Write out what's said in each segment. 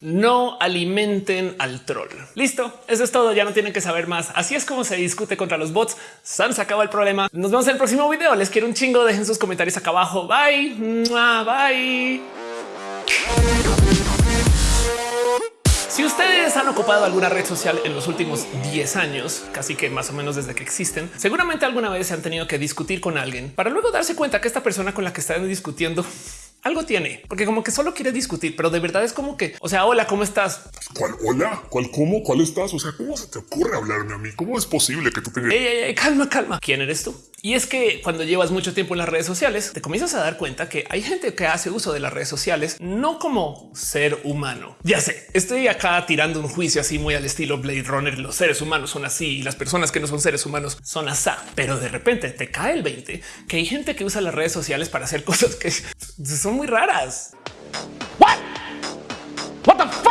No alimenten al troll. Listo. Eso es todo. Ya no tienen que saber más. Así es como se discute contra los bots. San se acaba el problema. Nos vemos en el próximo video. Les quiero un chingo. Dejen sus comentarios acá abajo. Bye. Bye. Si ustedes han ocupado alguna red social en los últimos 10 años, casi que más o menos desde que existen, seguramente alguna vez se han tenido que discutir con alguien para luego darse cuenta que esta persona con la que están discutiendo algo tiene, porque como que solo quiere discutir, pero de verdad es como que, o sea, hola, ¿cómo estás? ¿Cuál hola? ¿Cuál cómo? ¿Cuál estás? O sea, ¿cómo se te ocurre hablarme a mí? ¿Cómo es posible que tú tengas... Ey, calma, calma. ¿Quién eres tú? Y es que cuando llevas mucho tiempo en las redes sociales, te comienzas a dar cuenta que hay gente que hace uso de las redes sociales no como ser humano. Ya sé, estoy acá tirando un juicio así muy al estilo Blade Runner. Los seres humanos son así y las personas que no son seres humanos son asá. Pero de repente te cae el 20 que hay gente que usa las redes sociales para hacer cosas que son muy raras.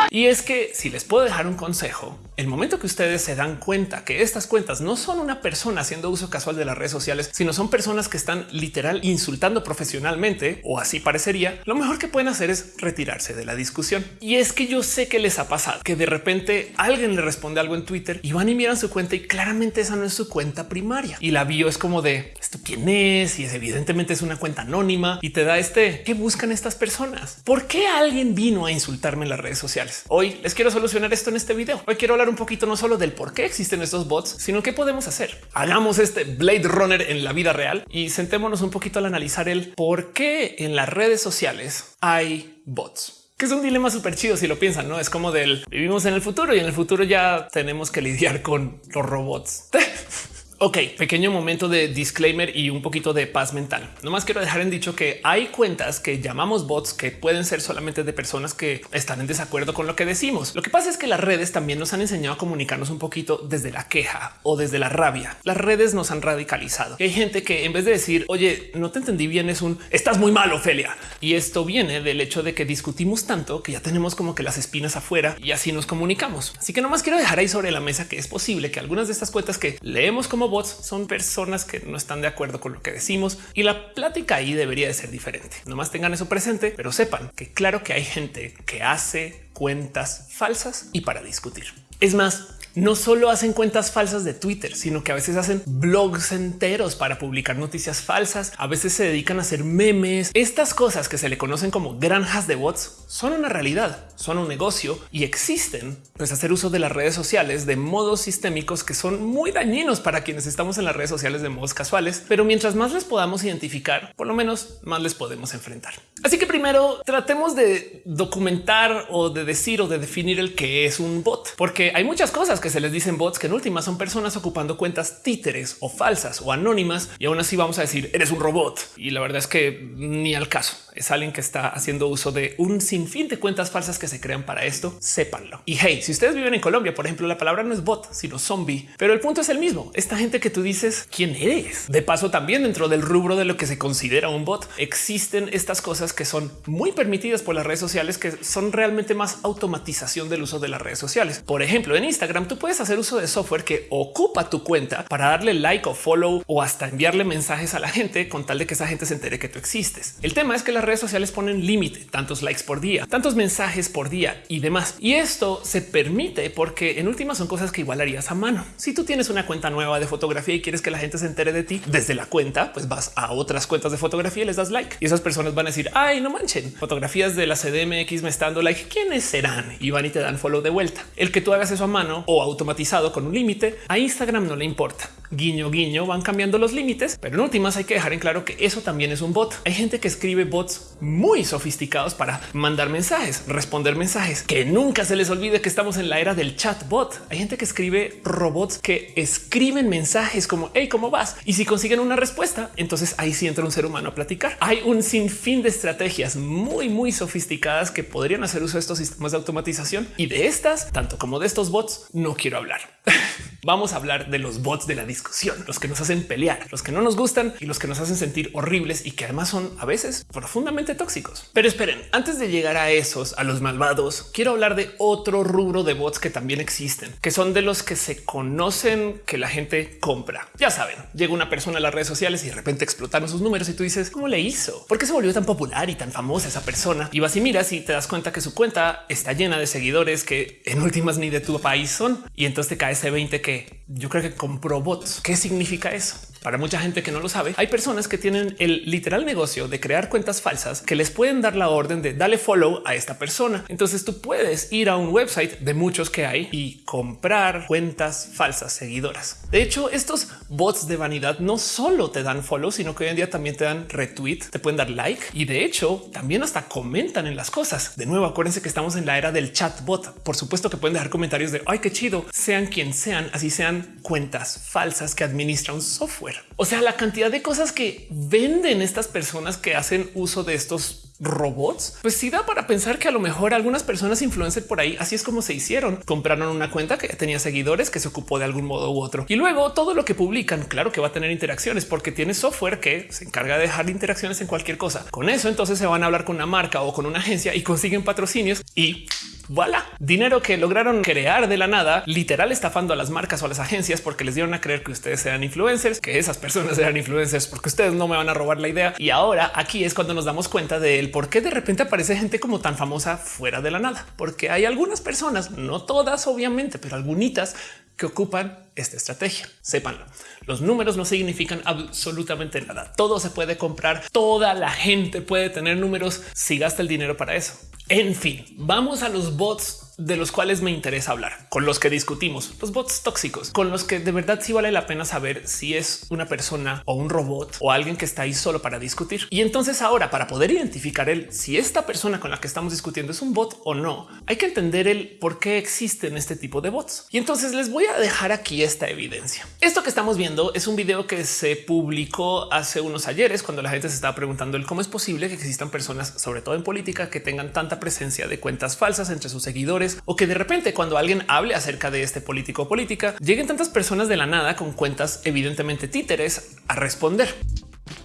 Y es que si les puedo dejar un consejo, el momento que ustedes se dan cuenta que estas cuentas no son una persona haciendo uso casual de las redes sociales, sino son personas que están literal insultando profesionalmente o así parecería, lo mejor que pueden hacer es retirarse de la discusión. Y es que yo sé que les ha pasado que de repente alguien le responde algo en Twitter y van y miran su cuenta y claramente esa no es su cuenta primaria y la bio es como de esto quién es y es evidentemente es una cuenta anónima y te da este qué buscan estas personas. ¿Por qué alguien vino a insultarme en las redes sociales? Hoy les quiero solucionar esto en este video. Hoy quiero hablar un poquito no solo del por qué existen estos bots, sino qué podemos hacer. Hagamos este Blade Runner en la vida real y sentémonos un poquito al analizar el por qué en las redes sociales hay bots que es un dilema súper chido si lo piensan, no es como del vivimos en el futuro y en el futuro ya tenemos que lidiar con los robots. Ok, pequeño momento de disclaimer y un poquito de paz mental. No más quiero dejar en dicho que hay cuentas que llamamos bots que pueden ser solamente de personas que están en desacuerdo con lo que decimos. Lo que pasa es que las redes también nos han enseñado a comunicarnos un poquito desde la queja o desde la rabia. Las redes nos han radicalizado. hay gente que en vez de decir, oye, no te entendí bien, es un estás muy mal, Ofelia. Y esto viene del hecho de que discutimos tanto que ya tenemos como que las espinas afuera y así nos comunicamos. Así que no más quiero dejar ahí sobre la mesa que es posible que algunas de estas cuentas que leemos como bots son personas que no están de acuerdo con lo que decimos y la plática ahí debería de ser diferente. No más tengan eso presente, pero sepan que claro que hay gente que hace cuentas falsas y para discutir. Es más, no solo hacen cuentas falsas de Twitter, sino que a veces hacen blogs enteros para publicar noticias falsas. A veces se dedican a hacer memes. Estas cosas que se le conocen como granjas de bots son una realidad, son un negocio y existen. Pues hacer uso de las redes sociales de modos sistémicos que son muy dañinos para quienes estamos en las redes sociales de modos casuales. Pero mientras más les podamos identificar, por lo menos más les podemos enfrentar. Así que primero tratemos de documentar o de decir o de definir el que es un bot, porque hay muchas cosas que se les dicen bots que en última son personas ocupando cuentas títeres o falsas o anónimas y aún así vamos a decir eres un robot. Y la verdad es que ni al caso es alguien que está haciendo uso de un sinfín de cuentas falsas que se crean para esto. Sépanlo. Y hey, si ustedes viven en Colombia, por ejemplo, la palabra no es bot, sino zombie, pero el punto es el mismo. Esta gente que tú dices quién eres. De paso, también dentro del rubro de lo que se considera un bot, existen estas cosas que son muy permitidas por las redes sociales, que son realmente más automatización del uso de las redes sociales. Por ejemplo, en Instagram tú puedes hacer uso de software que ocupa tu cuenta para darle like o follow o hasta enviarle mensajes a la gente con tal de que esa gente se entere que tú existes. El tema es que las redes sociales ponen límite, tantos likes por día, tantos mensajes por día y demás. Y esto se permite porque en últimas son cosas que igual harías a mano. Si tú tienes una cuenta nueva de fotografía y quieres que la gente se entere de ti desde la cuenta, pues vas a otras cuentas de fotografía y les das like y esas personas van a decir ay, no manchen fotografías de la CDMX me está dando like. ¿Quiénes serán? Y van y te dan follow de vuelta. El que tú hagas eso a mano o automatizado con un límite a Instagram no le importa. Guiño, guiño, van cambiando los límites, pero en últimas hay que dejar en claro que eso también es un bot. Hay gente que escribe bots muy sofisticados para mandar mensajes, responder mensajes, que nunca se les olvide que estamos en la era del chat bot. Hay gente que escribe robots que escriben mensajes como hey, ¿cómo vas? Y si consiguen una respuesta, entonces ahí sí entra un ser humano a platicar. Hay un sinfín de estrategias muy, muy sofisticadas que podrían hacer uso de estos sistemas de automatización y de estas, tanto como de estos bots, no quiero hablar. vamos a hablar de los bots de la discusión, los que nos hacen pelear, los que no nos gustan y los que nos hacen sentir horribles y que además son a veces profundamente tóxicos. Pero esperen, antes de llegar a esos, a los malvados, quiero hablar de otro rubro de bots que también existen, que son de los que se conocen que la gente compra. Ya saben, llega una persona a las redes sociales y de repente explotaron sus números y tú dices, ¿cómo le hizo? ¿Por qué se volvió tan popular y tan famosa esa persona? Y vas y miras y te das cuenta que su cuenta está llena de seguidores que en últimas ni de tu país son. Y entonces te cae ese 20 que yo creo que compró ¿Qué significa eso? Para mucha gente que no lo sabe, hay personas que tienen el literal negocio de crear cuentas falsas que les pueden dar la orden de darle follow a esta persona. Entonces tú puedes ir a un website de muchos que hay y comprar cuentas falsas seguidoras. De hecho, estos bots de vanidad no solo te dan follow, sino que hoy en día también te dan retweet, te pueden dar like y de hecho también hasta comentan en las cosas. De nuevo, acuérdense que estamos en la era del chatbot. Por supuesto que pueden dejar comentarios de ay, qué chido, sean quien sean, así sean cuentas falsas que administra un software. O sea, la cantidad de cosas que venden estas personas que hacen uso de estos robots, pues sí da para pensar que a lo mejor algunas personas influencer por ahí así es como se hicieron. Compraron una cuenta que tenía seguidores que se ocupó de algún modo u otro y luego todo lo que publican, claro que va a tener interacciones porque tiene software que se encarga de dejar interacciones en cualquier cosa. Con eso entonces se van a hablar con una marca o con una agencia y consiguen patrocinios y voilà, dinero que lograron crear de la nada, literal estafando a las marcas o a las agencias porque les dieron a creer que ustedes sean influencers, que esas personas eran influencers porque ustedes no me van a robar la idea. Y ahora aquí es cuando nos damos cuenta del por qué de repente aparece gente como tan famosa fuera de la nada, porque hay algunas personas, no todas obviamente, pero algunitas que ocupan esta estrategia. Sépanlo. Los números no significan absolutamente nada. Todo se puede comprar. Toda la gente puede tener números si gasta el dinero para eso. En fin, vamos a los bots de los cuales me interesa hablar, con los que discutimos, los bots tóxicos, con los que de verdad sí vale la pena saber si es una persona o un robot o alguien que está ahí solo para discutir. Y entonces ahora, para poder identificar el si esta persona con la que estamos discutiendo es un bot o no, hay que entender el por qué existen este tipo de bots. Y entonces les voy a dejar aquí esta evidencia. Esto que estamos viendo es un video que se publicó hace unos ayeres cuando la gente se estaba preguntando el cómo es posible que existan personas, sobre todo en política, que tengan tanta presencia de cuentas falsas entre sus seguidores o que de repente cuando alguien hable acerca de este político o política, lleguen tantas personas de la nada con cuentas evidentemente títeres a responder.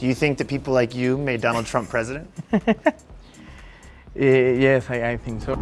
Do you think that people like you made Donald Trump president? Eh, yes, I, I think so.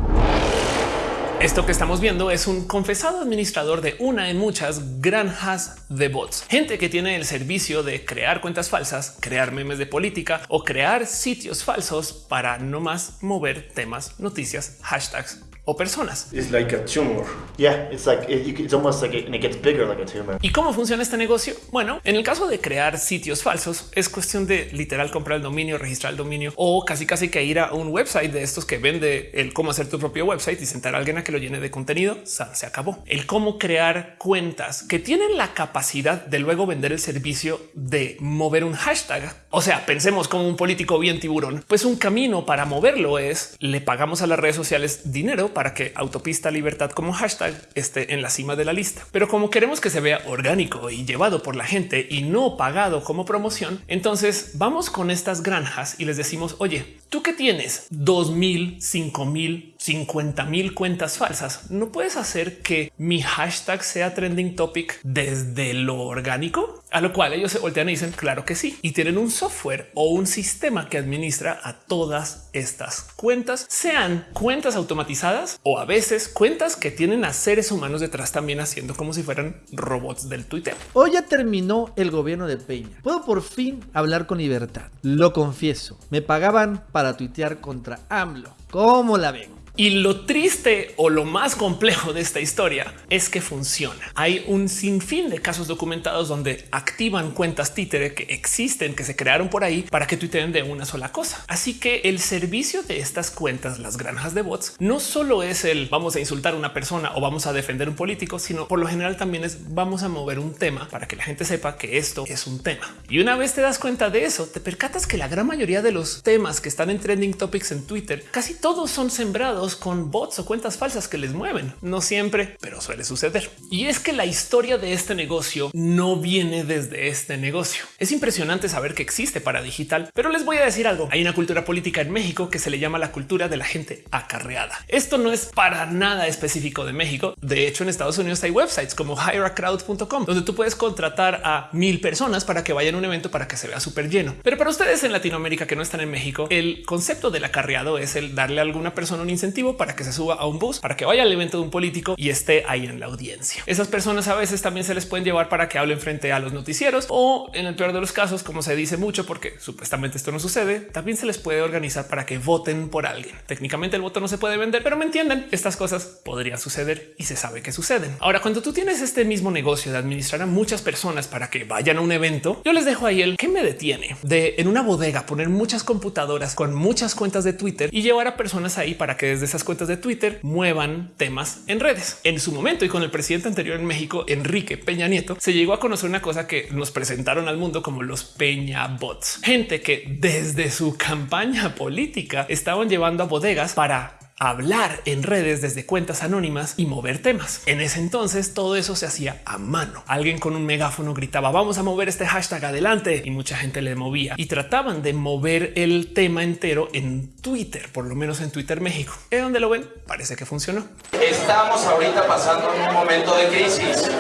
Esto que estamos viendo es un confesado administrador de una en muchas granjas de bots, gente que tiene el servicio de crear cuentas falsas, crear memes de política o crear sitios falsos para no más mover temas, noticias, hashtags o personas. It's like a tumor. Yeah, it's like it's almost like it, and it gets bigger like a tumor. ¿Y cómo funciona este negocio? Bueno, en el caso de crear sitios falsos, es cuestión de literal comprar el dominio, registrar el dominio o casi casi que ir a un website de estos que vende el cómo hacer tu propio website y sentar a alguien a que lo llene de contenido. San, Se acabó. El cómo crear cuentas que tienen la capacidad de luego vender el servicio de mover un hashtag. O sea, pensemos como un político bien tiburón, pues un camino para moverlo es le pagamos a las redes sociales dinero para que autopista libertad como hashtag esté en la cima de la lista. Pero como queremos que se vea orgánico y llevado por la gente y no pagado como promoción, entonces vamos con estas granjas y les decimos, oye, tú que tienes dos mil, cinco mil, 50 mil cuentas falsas, no puedes hacer que mi hashtag sea trending topic desde lo orgánico, a lo cual ellos se voltean y dicen claro que sí y tienen un software o un sistema que administra a todas estas cuentas, sean cuentas automatizadas o a veces cuentas que tienen a seres humanos detrás también haciendo como si fueran robots del Twitter. Hoy ya terminó el gobierno de Peña. Puedo por fin hablar con libertad. Lo confieso. Me pagaban para tuitear contra AMLO. ¿Cómo la ven? Y lo triste o lo más complejo de esta historia es que funciona. Hay un sinfín de casos documentados donde activan cuentas títere que existen, que se crearon por ahí para que tuiteen de una sola cosa. Así que el servicio de estas cuentas, las granjas de bots, no solo es el vamos a insultar a una persona o vamos a defender un político, sino por lo general también es vamos a mover un tema para que la gente sepa que esto es un tema. Y una vez te das cuenta de eso, te percatas que la gran mayoría de los temas que están en trending topics en Twitter, casi todos son sembrados con bots o cuentas falsas que les mueven. No siempre, pero suele suceder. Y es que la historia de este negocio no viene desde este negocio. Es impresionante saber que existe para digital, pero les voy a decir algo. Hay una cultura política en México que se le llama la cultura de la gente acarreada. Esto no es para nada específico de México. De hecho, en Estados Unidos hay websites como hireacrowd.com donde tú puedes contratar a mil personas para que vayan a un evento para que se vea súper lleno. Pero para ustedes en Latinoamérica que no están en México, el concepto del acarreado es el darle a alguna persona un incentivo para que se suba a un bus, para que vaya al evento de un político y esté ahí en la audiencia. Esas personas a veces también se les pueden llevar para que hablen frente a los noticieros o en el peor de los casos, como se dice mucho, porque supuestamente esto no sucede, también se les puede organizar para que voten por alguien. Técnicamente el voto no se puede vender, pero me entienden, estas cosas podrían suceder y se sabe que suceden. Ahora, cuando tú tienes este mismo negocio de administrar a muchas personas para que vayan a un evento, yo les dejo ahí el que me detiene de en una bodega poner muchas computadoras con muchas cuentas de Twitter y llevar a personas ahí para que desde esas cuentas de Twitter muevan temas en redes. En su momento y con el presidente anterior en México, Enrique Peña Nieto, se llegó a conocer una cosa que nos presentaron al mundo como los Peña Bots, gente que desde su campaña política estaban llevando a bodegas para hablar en redes desde cuentas anónimas y mover temas. En ese entonces todo eso se hacía a mano. Alguien con un megáfono gritaba vamos a mover este hashtag adelante y mucha gente le movía y trataban de mover el tema entero en Twitter, por lo menos en Twitter México. ¿Es donde lo ven? Parece que funcionó. Estamos ahorita pasando un momento de crisis.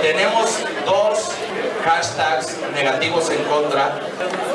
Tenemos dos hashtags negativos en contra,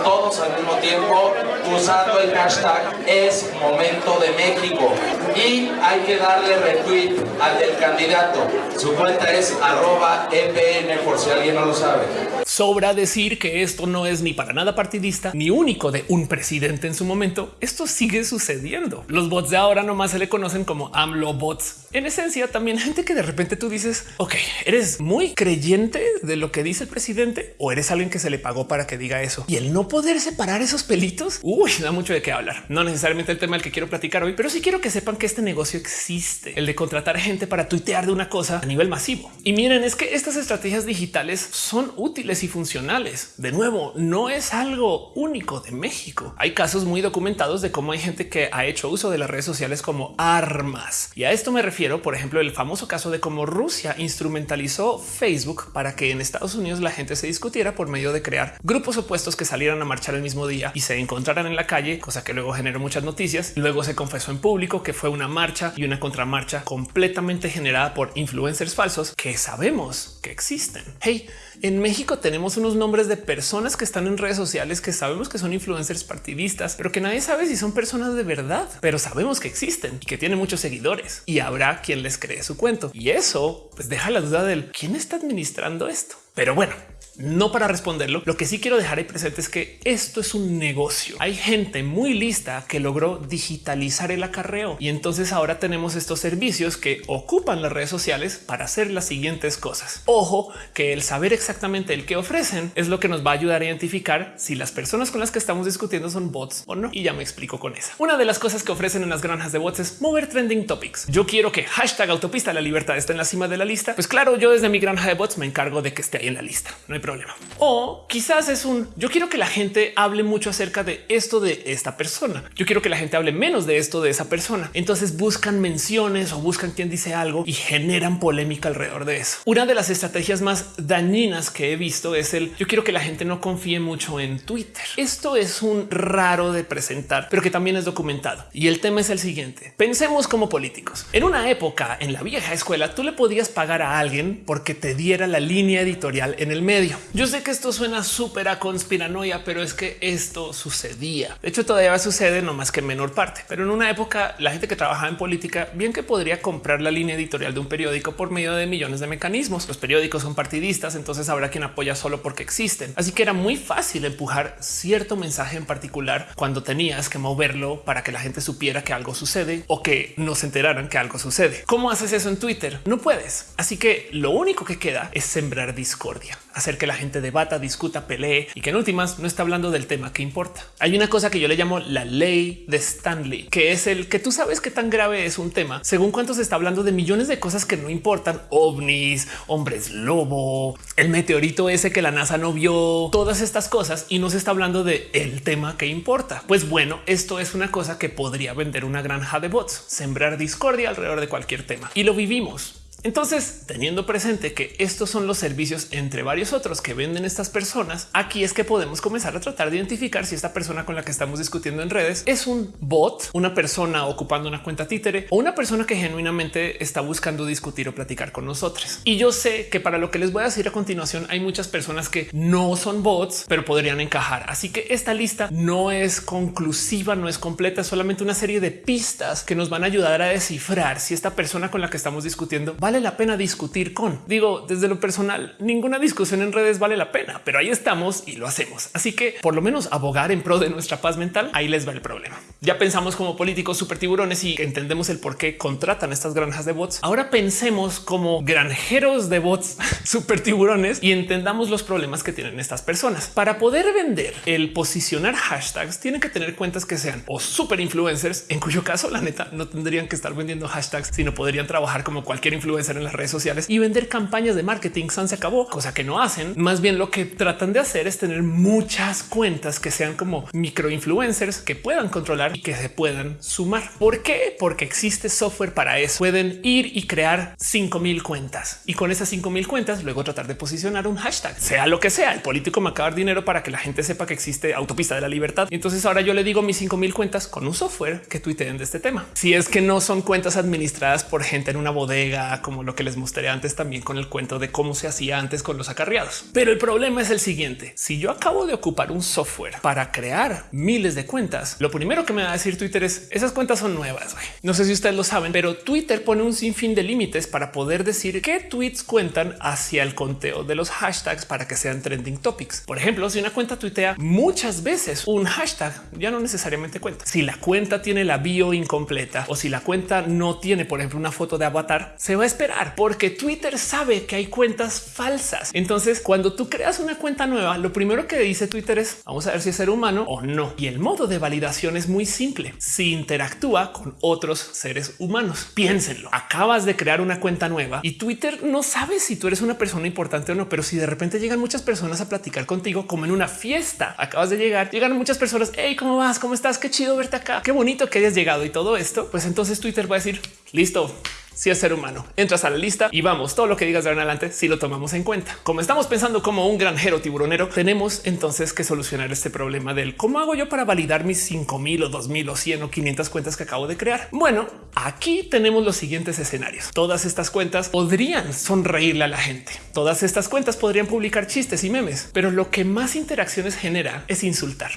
todos al mismo tiempo usando el hashtag es momento de México y hay que darle retweet al del candidato. Su cuenta es arroba EPN por si alguien no lo sabe. Sobra decir que esto no es ni para nada partidista ni único de un presidente en su momento. Esto sigue sucediendo. Los bots de ahora nomás se le conocen como AMLO bots. En esencia, también gente que de repente tú dices, ok, eres muy creyente de lo que dice el presidente o eres alguien que se le pagó para que diga eso y el no poder separar esos pelitos. Uy, da mucho de qué hablar. No necesariamente el tema del que quiero platicar hoy, pero sí quiero que sepan que este negocio existe, el de contratar gente para tuitear de una cosa a nivel masivo. Y miren, es que estas estrategias digitales son útiles y funcionales. De nuevo, no es algo único de México. Hay casos muy documentados de cómo hay gente que ha hecho uso de las redes sociales como armas. Y a esto me refiero, por ejemplo, el famoso caso de cómo Rusia instrumentalizó Facebook para que en Estados Unidos la gente se discutiera por medio de crear grupos opuestos que salieran a marchar el mismo día y se encontraran en la calle, cosa que luego generó muchas noticias. Luego se confesó en público que fue una marcha y una contramarcha completamente generada por influencers falsos que sabemos que existen. Hey, en México tenemos unos nombres de personas que están en redes sociales que sabemos que son influencers partidistas, pero que nadie sabe si son personas de verdad, pero sabemos que existen y que tienen muchos seguidores y habrá quien les cree su cuento. Y eso pues deja la duda del quién está administrando esto. Pero bueno, no para responderlo. Lo que sí quiero dejar ahí presente es que esto es un negocio. Hay gente muy lista que logró digitalizar el acarreo y entonces ahora tenemos estos servicios que ocupan las redes sociales para hacer las siguientes cosas. Ojo que el saber exactamente el que ofrecen es lo que nos va a ayudar a identificar si las personas con las que estamos discutiendo son bots o no. Y ya me explico con esa. Una de las cosas que ofrecen en las granjas de bots es mover trending topics. Yo quiero que hashtag autopista la libertad esté en la cima de la lista. Pues claro, yo desde mi granja de bots me encargo de que esté ahí en la lista. No hay problema. O quizás es un yo quiero que la gente hable mucho acerca de esto de esta persona. Yo quiero que la gente hable menos de esto de esa persona. Entonces buscan menciones o buscan quien dice algo y generan polémica alrededor de eso. Una de las estrategias más dañinas que he visto es el yo quiero que la gente no confíe mucho en Twitter. Esto es un raro de presentar, pero que también es documentado. Y el tema es el siguiente. Pensemos como políticos. En una época, en la vieja escuela, tú le podías pagar a alguien porque te diera la línea editorial en el medio. Yo sé que esto suena súper a conspiranoia, pero es que esto sucedía. De hecho, todavía sucede, no más que en menor parte. Pero en una época, la gente que trabajaba en política, bien que podría comprar la línea editorial de un periódico por medio de millones de mecanismos. Los periódicos son partidistas, entonces habrá quien apoya solo porque existen. Así que era muy fácil empujar cierto mensaje en particular cuando tenías que moverlo para que la gente supiera que algo sucede o que no se enteraran que algo sucede. ¿Cómo haces eso en Twitter? No puedes. Así que lo único que queda es sembrar discordia, hacer que la gente debata, discuta, pelee y que en últimas no está hablando del tema que importa. Hay una cosa que yo le llamo la ley de Stanley, que es el que tú sabes qué tan grave es un tema según cuánto se está hablando de millones de cosas que no importan, ovnis, hombres lobo, el meteorito ese que la NASA no vio, todas estas cosas y no se está hablando de el tema que importa. Pues bueno, esto es una cosa que podría vender una granja de bots, sembrar discordia alrededor de cualquier tema y lo vivimos. Entonces, teniendo presente que estos son los servicios entre varios otros que venden estas personas, aquí es que podemos comenzar a tratar de identificar si esta persona con la que estamos discutiendo en redes es un bot, una persona ocupando una cuenta títere o una persona que genuinamente está buscando discutir o platicar con nosotros. Y yo sé que para lo que les voy a decir a continuación hay muchas personas que no son bots, pero podrían encajar. Así que esta lista no es conclusiva, no es completa, es solamente una serie de pistas que nos van a ayudar a descifrar si esta persona con la que estamos discutiendo vale vale la pena discutir con. Digo, desde lo personal, ninguna discusión en redes vale la pena, pero ahí estamos y lo hacemos. Así que por lo menos abogar en pro de nuestra paz mental, ahí les va el problema. Ya pensamos como políticos super tiburones y entendemos el por qué contratan estas granjas de bots. Ahora pensemos como granjeros de bots super tiburones y entendamos los problemas que tienen estas personas. Para poder vender el posicionar hashtags, tienen que tener cuentas que sean o super influencers, en cuyo caso la neta no tendrían que estar vendiendo hashtags, sino podrían trabajar como cualquier influencer en las redes sociales y vender campañas de marketing. San se acabó, cosa que no hacen. Más bien lo que tratan de hacer es tener muchas cuentas que sean como micro influencers que puedan controlar y que se puedan sumar. ¿Por qué? Porque existe software para eso. Pueden ir y crear 5000 cuentas y con esas 5000 cuentas luego tratar de posicionar un hashtag, sea lo que sea. El político me acaba dinero para que la gente sepa que existe autopista de la libertad. Entonces ahora yo le digo mis 5000 cuentas con un software que tuiteen de este tema. Si es que no son cuentas administradas por gente en una bodega, lo que les mostré antes también con el cuento de cómo se hacía antes con los acarreados. Pero el problema es el siguiente. Si yo acabo de ocupar un software para crear miles de cuentas, lo primero que me va a decir Twitter es esas cuentas son nuevas. No sé si ustedes lo saben, pero Twitter pone un sinfín de límites para poder decir qué tweets cuentan hacia el conteo de los hashtags para que sean trending topics. Por ejemplo, si una cuenta tuitea muchas veces un hashtag, ya no necesariamente cuenta. Si la cuenta tiene la bio incompleta o si la cuenta no tiene, por ejemplo, una foto de avatar, se va a esperar porque Twitter sabe que hay cuentas falsas. Entonces, cuando tú creas una cuenta nueva, lo primero que dice Twitter es vamos a ver si es ser humano o no. Y el modo de validación es muy simple. Si interactúa con otros seres humanos, piénsenlo. Acabas de crear una cuenta nueva y Twitter no sabe si tú eres una persona importante o no, pero si de repente llegan muchas personas a platicar contigo como en una fiesta, acabas de llegar, llegan muchas personas. Hey, ¿cómo vas? ¿Cómo estás? Qué chido verte acá. Qué bonito que hayas llegado y todo esto. Pues entonces Twitter va a decir listo si es ser humano. Entras a la lista y vamos, todo lo que digas de ahora en adelante si lo tomamos en cuenta. Como estamos pensando como un granjero tiburonero, tenemos entonces que solucionar este problema del cómo hago yo para validar mis 5000 o 2000 o 100 o 500 cuentas que acabo de crear. Bueno, aquí tenemos los siguientes escenarios. Todas estas cuentas podrían sonreírle a la gente. Todas estas cuentas podrían publicar chistes y memes, pero lo que más interacciones genera es insultar.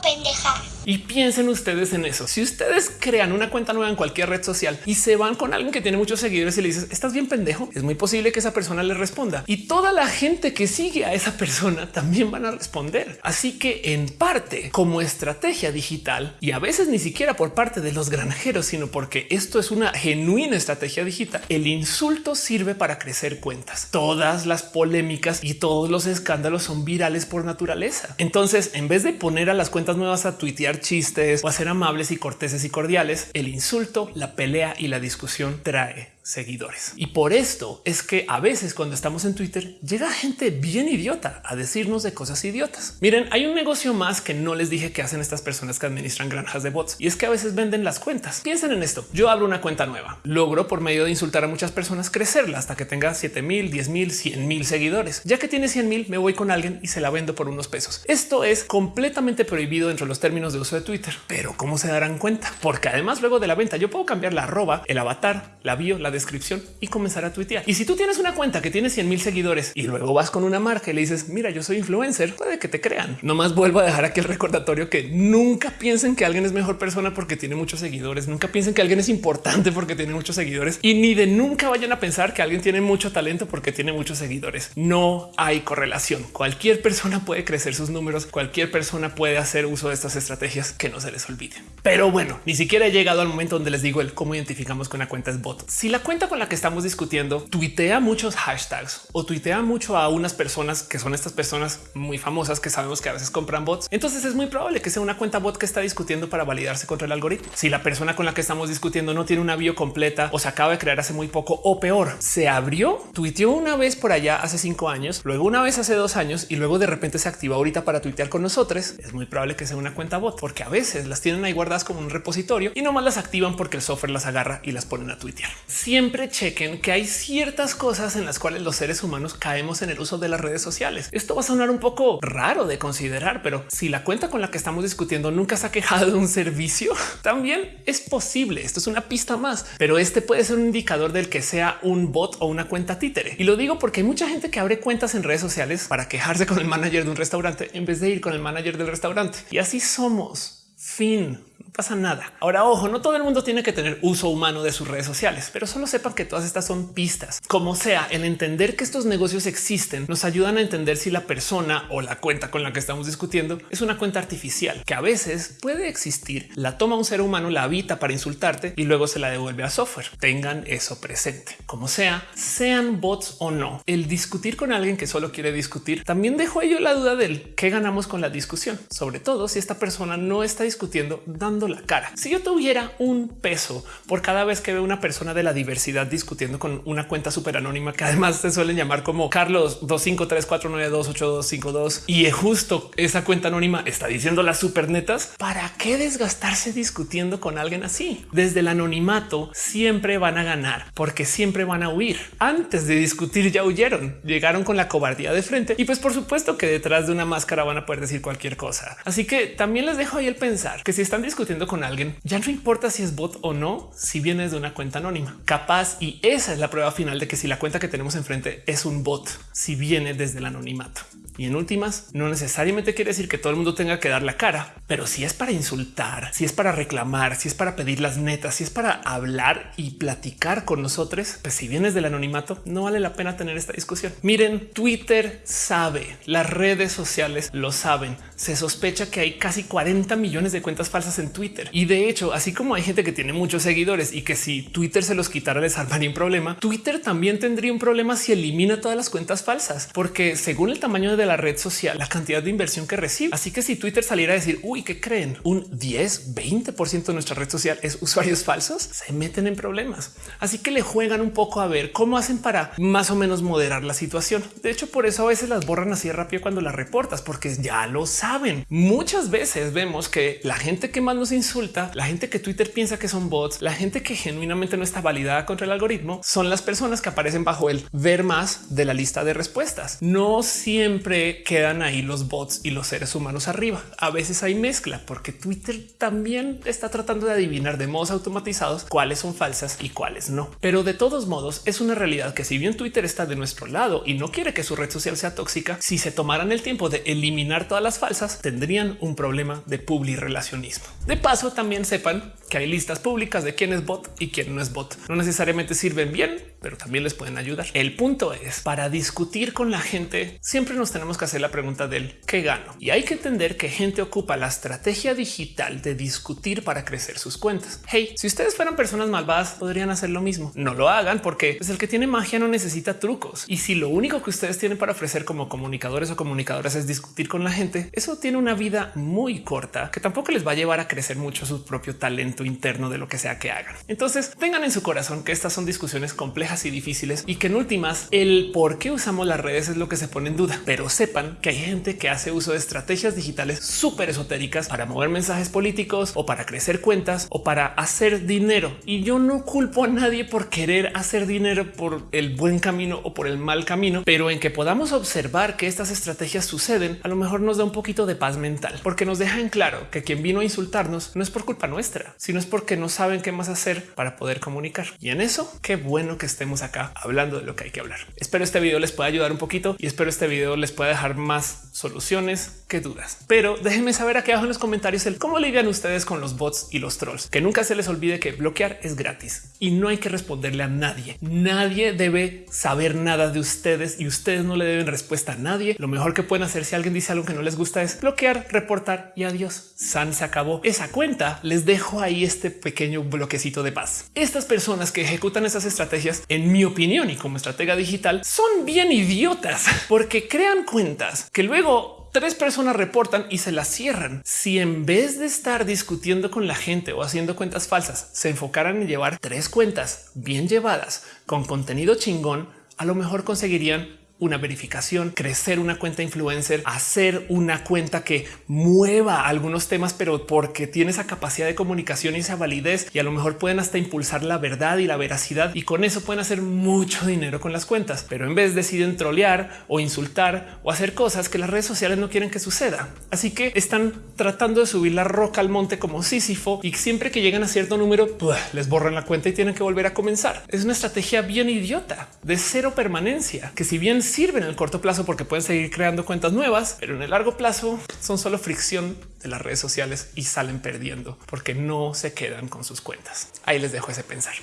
Pendeja. Y piensen ustedes en eso. Si ustedes crean una cuenta nueva en cualquier red social y se van con alguien que tiene muchos seguidores y le dices estás bien pendejo, es muy posible que esa persona le responda y toda la gente que sigue a esa persona también van a responder. Así que en parte como estrategia digital y a veces ni siquiera por parte de los granjeros, sino porque esto es una genuina estrategia digital, el insulto sirve para crecer cuentas. Todas las polémicas y todos los escándalos son virales por naturaleza. Entonces, en vez de poner a las cuentas nuevas a tuitear chistes o a ser amables y corteses y cordiales, el insulto, la pelea y la discusión trae seguidores. Y por esto es que a veces cuando estamos en Twitter llega gente bien idiota a decirnos de cosas idiotas. Miren, hay un negocio más que no les dije que hacen estas personas que administran granjas de bots y es que a veces venden las cuentas. Piensen en esto. Yo abro una cuenta nueva, logro por medio de insultar a muchas personas crecerla hasta que tenga 7 mil, 10 mil, 100 mil seguidores. Ya que tiene 100 mil, me voy con alguien y se la vendo por unos pesos. Esto es completamente prohibido dentro de los términos de uso de Twitter. Pero cómo se darán cuenta? Porque además luego de la venta yo puedo cambiar la arroba, el avatar, la bio, la descripción y comenzar a tuitear. Y si tú tienes una cuenta que tiene 100 mil seguidores y luego vas con una marca y le dices, mira, yo soy influencer, puede que te crean. Nomás vuelvo a dejar aquí el recordatorio que nunca piensen que alguien es mejor persona porque tiene muchos seguidores. Nunca piensen que alguien es importante porque tiene muchos seguidores y ni de nunca vayan a pensar que alguien tiene mucho talento porque tiene muchos seguidores. No hay correlación. Cualquier persona puede crecer sus números. Cualquier persona puede hacer uso de estas estrategias que no se les olvide. Pero bueno, ni siquiera he llegado al momento donde les digo el cómo identificamos que una cuenta es bot. Si la cuenta con la que estamos discutiendo tuitea muchos hashtags o tuitea mucho a unas personas que son estas personas muy famosas que sabemos que a veces compran bots, entonces es muy probable que sea una cuenta bot que está discutiendo para validarse contra el algoritmo. Si la persona con la que estamos discutiendo no tiene una bio completa o se acaba de crear hace muy poco o peor, se abrió, tuiteó una vez por allá hace cinco años, luego una vez hace dos años y luego de repente se activa ahorita para tuitear con nosotros, es muy probable que sea una cuenta bot porque a veces las tienen ahí guardadas como un repositorio y nomás las activan porque el software las agarra y las ponen a tuitear. Siempre chequen que hay ciertas cosas en las cuales los seres humanos caemos en el uso de las redes sociales. Esto va a sonar un poco raro de considerar, pero si la cuenta con la que estamos discutiendo nunca se ha quejado de un servicio, también es posible. Esto es una pista más, pero este puede ser un indicador del que sea un bot o una cuenta títere. Y lo digo porque hay mucha gente que abre cuentas en redes sociales para quejarse con el manager de un restaurante en vez de ir con el manager del restaurante. Y así somos. Fin pasa nada. Ahora, ojo, no todo el mundo tiene que tener uso humano de sus redes sociales, pero solo sepan que todas estas son pistas. Como sea, el entender que estos negocios existen nos ayudan a entender si la persona o la cuenta con la que estamos discutiendo es una cuenta artificial que a veces puede existir, la toma un ser humano, la habita para insultarte y luego se la devuelve a software. Tengan eso presente. Como sea, sean bots o no, el discutir con alguien que solo quiere discutir también dejó yo la duda del qué ganamos con la discusión, sobre todo si esta persona no está discutiendo la cara. Si yo tuviera un peso por cada vez que veo una persona de la diversidad discutiendo con una cuenta súper anónima que además se suelen llamar como Carlos 25349282252 y justo esa cuenta anónima está diciendo las supernetas, ¿para qué desgastarse discutiendo con alguien así? Desde el anonimato siempre van a ganar porque siempre van a huir. Antes de discutir ya huyeron, llegaron con la cobardía de frente y pues por supuesto que detrás de una máscara van a poder decir cualquier cosa. Así que también les dejo ahí el pensar que si están discutiendo con alguien, ya no importa si es bot o no, si vienes de una cuenta anónima. Capaz y esa es la prueba final de que si la cuenta que tenemos enfrente es un bot, si viene desde el anonimato. Y en últimas, no necesariamente quiere decir que todo el mundo tenga que dar la cara, pero si es para insultar, si es para reclamar, si es para pedir las netas, si es para hablar y platicar con nosotros, pues si vienes del anonimato, no vale la pena tener esta discusión. Miren, Twitter sabe, las redes sociales lo saben. Se sospecha que hay casi 40 millones de cuentas falsas en Twitter. Y de hecho, así como hay gente que tiene muchos seguidores y que si Twitter se los quitara les armaría un problema, Twitter también tendría un problema si elimina todas las cuentas falsas, porque según el tamaño de la red social, la cantidad de inversión que recibe. Así que si Twitter saliera a decir, uy, ¿qué creen? Un 10, 20% de nuestra red social es usuarios falsos, se meten en problemas. Así que le juegan un poco a ver cómo hacen para más o menos moderar la situación. De hecho, por eso a veces las borran así rápido cuando las reportas, porque ya lo saben. Muchas veces vemos que la gente que más nos insulta, la gente que Twitter piensa que son bots, la gente que genuinamente no está validada contra el algoritmo, son las personas que aparecen bajo el ver más de la lista de respuestas. No siempre quedan ahí los bots y los seres humanos arriba. A veces hay mezcla porque Twitter también está tratando de adivinar de modos automatizados cuáles son falsas y cuáles no. Pero de todos modos es una realidad que si bien Twitter está de nuestro lado y no quiere que su red social sea tóxica, si se tomaran el tiempo de eliminar todas las falsas, tendrían un problema de publirelacionismo. De paso, también sepan que hay listas públicas de quién es bot y quién no es bot. No necesariamente sirven bien, pero también les pueden ayudar. El punto es para discutir con la gente. Siempre nos tenemos que hacer la pregunta del qué gano y hay que entender que gente ocupa la estrategia digital de discutir para crecer sus cuentas. Hey, si ustedes fueran personas malvadas, podrían hacer lo mismo. No lo hagan porque es pues, el que tiene magia no necesita trucos. Y si lo único que ustedes tienen para ofrecer como comunicadores o comunicadoras es discutir con la gente, eso tiene una vida muy corta que tampoco les va a llevar a crecer mucho su propio talento interno de lo que sea que hagan. Entonces tengan en su corazón que estas son discusiones complejas y difíciles y que en últimas el por qué usamos las redes es lo que se pone en duda, pero sepan que hay gente que hace uso de estrategias digitales súper esotéricas para mover mensajes políticos o para crecer cuentas o para hacer dinero. Y yo no culpo a nadie por querer hacer dinero por el buen camino o por el mal camino, pero en que podamos observar que estas estrategias suceden, a lo mejor nos da un poquito de paz mental, porque nos deja en claro que quien vino a insultarnos no es por culpa nuestra, sino es porque no saben qué más hacer para poder comunicar. Y en eso, qué bueno que estemos acá hablando de lo que hay que hablar. Espero este video les pueda ayudar un poquito y espero este video les pueda dejar más soluciones que dudas. Pero déjenme saber aquí abajo en los comentarios el cómo lidian ustedes con los bots y los trolls. Que nunca se les olvide que bloquear es gratis y no hay que responderle a nadie. Nadie debe saber nada de ustedes y ustedes no le deben respuesta a nadie. Lo mejor que pueden hacer si alguien dice algo que no les gusta es bloquear, reportar y adiós. San se acabó esa cuenta. Les dejo ahí este pequeño bloquecito de paz. Estas personas que ejecutan esas estrategias, en mi opinión y como estratega digital, son bien idiotas porque crean cuentas que luego tres personas reportan y se las cierran. Si en vez de estar discutiendo con la gente o haciendo cuentas falsas, se enfocaran en llevar tres cuentas bien llevadas con contenido chingón, a lo mejor conseguirían una verificación, crecer una cuenta influencer, hacer una cuenta que mueva algunos temas, pero porque tiene esa capacidad de comunicación y esa validez y a lo mejor pueden hasta impulsar la verdad y la veracidad y con eso pueden hacer mucho dinero con las cuentas, pero en vez deciden trolear o insultar o hacer cosas que las redes sociales no quieren que suceda. Así que están tratando de subir la roca al monte como Sísifo y siempre que llegan a cierto número les borran la cuenta y tienen que volver a comenzar. Es una estrategia bien idiota de cero permanencia que si bien sirven en el corto plazo porque pueden seguir creando cuentas nuevas, pero en el largo plazo son solo fricción de las redes sociales y salen perdiendo porque no se quedan con sus cuentas. Ahí les dejo ese pensar.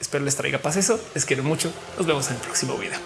Espero les traiga paz eso. Les quiero mucho. Nos vemos en el próximo video.